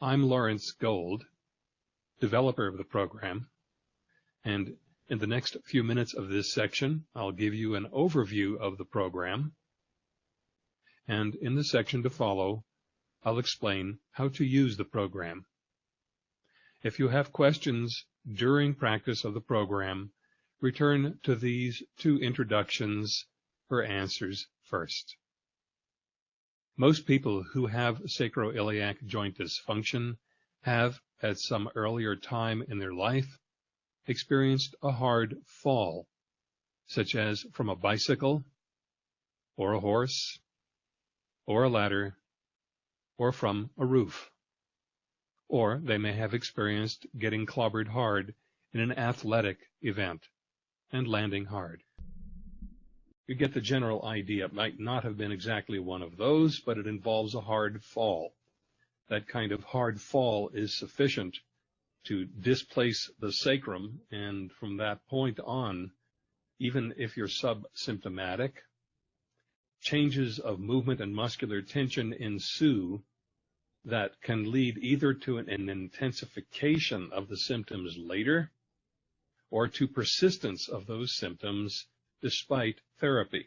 I'm Lawrence Gold, developer of the program, and in the next few minutes of this section, I'll give you an overview of the program, and in the section to follow, I'll explain how to use the program. If you have questions during practice of the program, return to these two introductions for answers first. Most people who have sacroiliac joint dysfunction have, at some earlier time in their life, experienced a hard fall, such as from a bicycle, or a horse, or a ladder, or from a roof. Or they may have experienced getting clobbered hard in an athletic event and landing hard. You get the general idea. It might not have been exactly one of those, but it involves a hard fall. That kind of hard fall is sufficient to displace the sacrum, and from that point on, even if you're subsymptomatic, changes of movement and muscular tension ensue that can lead either to an, an intensification of the symptoms later or to persistence of those symptoms despite therapy.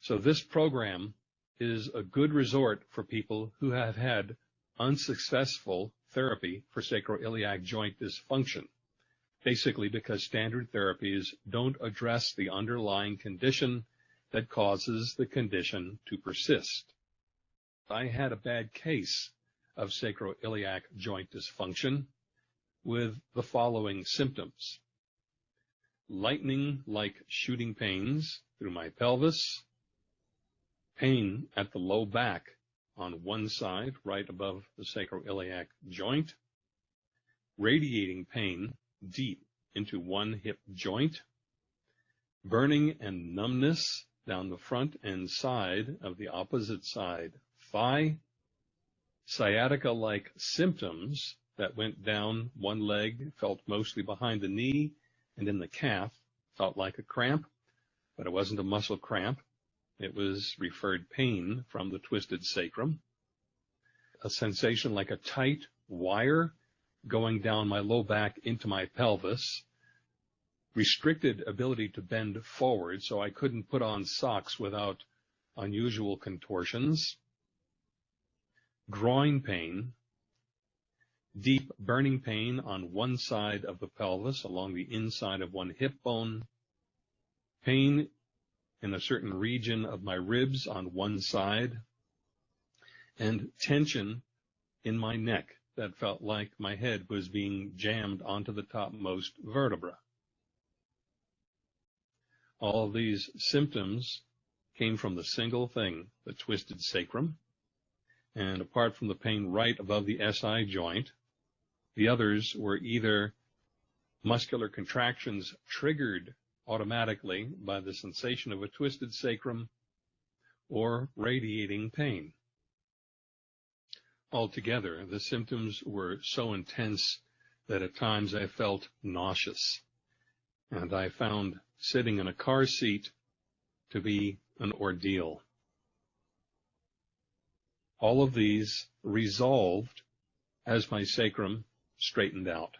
So this program is a good resort for people who have had unsuccessful therapy for sacroiliac joint dysfunction, basically because standard therapies don't address the underlying condition that causes the condition to persist. I had a bad case of sacroiliac joint dysfunction with the following symptoms. Lightning like shooting pains through my pelvis, pain at the low back on one side, right above the sacroiliac joint, radiating pain deep into one hip joint, burning and numbness down the front and side of the opposite side thigh, sciatica-like symptoms that went down one leg, felt mostly behind the knee and in the calf, felt like a cramp, but it wasn't a muscle cramp. It was referred pain from the twisted sacrum. A sensation like a tight wire going down my low back into my pelvis. Restricted ability to bend forward, so I couldn't put on socks without unusual contortions groin pain, deep burning pain on one side of the pelvis along the inside of one hip bone, pain in a certain region of my ribs on one side, and tension in my neck that felt like my head was being jammed onto the topmost vertebra. All these symptoms came from the single thing, the twisted sacrum, and apart from the pain right above the SI joint, the others were either muscular contractions triggered automatically by the sensation of a twisted sacrum or radiating pain. Altogether, the symptoms were so intense that at times I felt nauseous, and I found sitting in a car seat to be an ordeal. All of these resolved as my sacrum straightened out.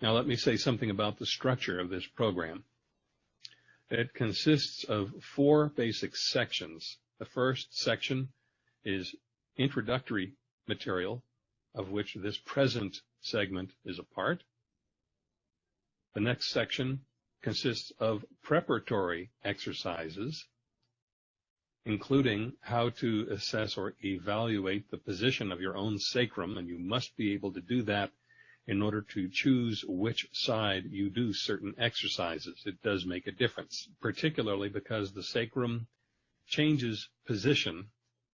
Now let me say something about the structure of this program. It consists of four basic sections. The first section is introductory material, of which this present segment is a part. The next section consists of preparatory exercises, including how to assess or evaluate the position of your own sacrum, and you must be able to do that in order to choose which side you do certain exercises. It does make a difference, particularly because the sacrum changes position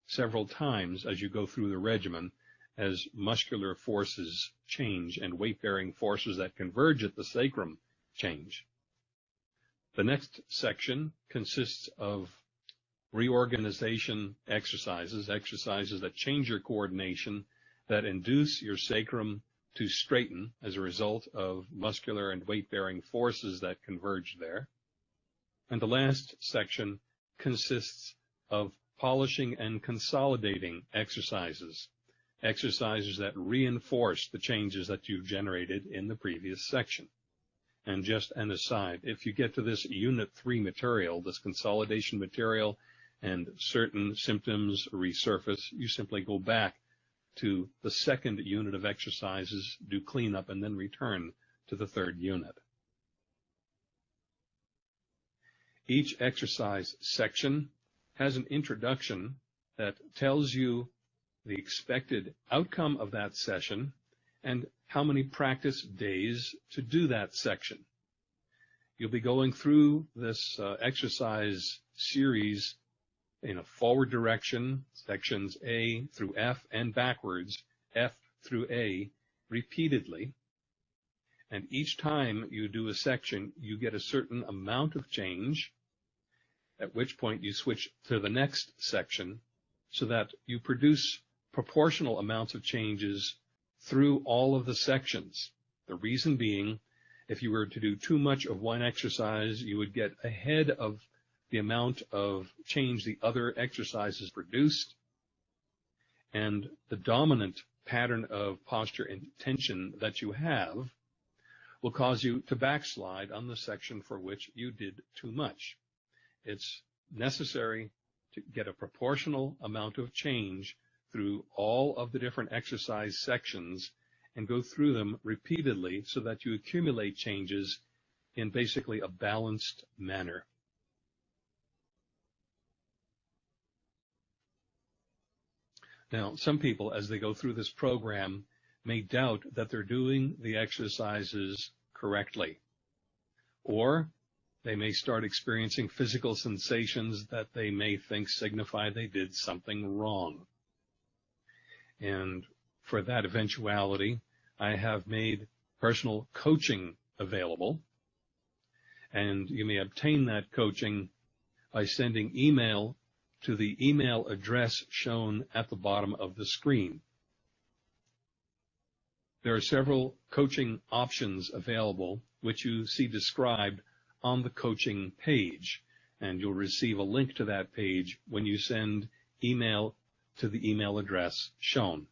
several times as you go through the regimen as muscular forces change and weight-bearing forces that converge at the sacrum change. The next section consists of reorganization exercises, exercises that change your coordination, that induce your sacrum to straighten as a result of muscular and weight-bearing forces that converge there. And the last section consists of polishing and consolidating exercises, exercises that reinforce the changes that you've generated in the previous section. And just an aside, if you get to this unit three material, this consolidation material, and certain symptoms resurface, you simply go back to the second unit of exercises, do cleanup, and then return to the third unit. Each exercise section has an introduction that tells you the expected outcome of that session and how many practice days to do that section. You'll be going through this uh, exercise series in a forward direction, sections A through F, and backwards, F through A, repeatedly. And each time you do a section, you get a certain amount of change, at which point you switch to the next section so that you produce proportional amounts of changes through all of the sections. The reason being, if you were to do too much of one exercise, you would get ahead of the amount of change the other exercises produced. And the dominant pattern of posture and tension that you have will cause you to backslide on the section for which you did too much. It's necessary to get a proportional amount of change through all of the different exercise sections and go through them repeatedly so that you accumulate changes in basically a balanced manner. Now, some people, as they go through this program, may doubt that they're doing the exercises correctly. Or they may start experiencing physical sensations that they may think signify they did something wrong. And for that eventuality, I have made personal coaching available. And you may obtain that coaching by sending email to the email address shown at the bottom of the screen. There are several coaching options available, which you see described on the coaching page, and you'll receive a link to that page when you send email to the email address shown.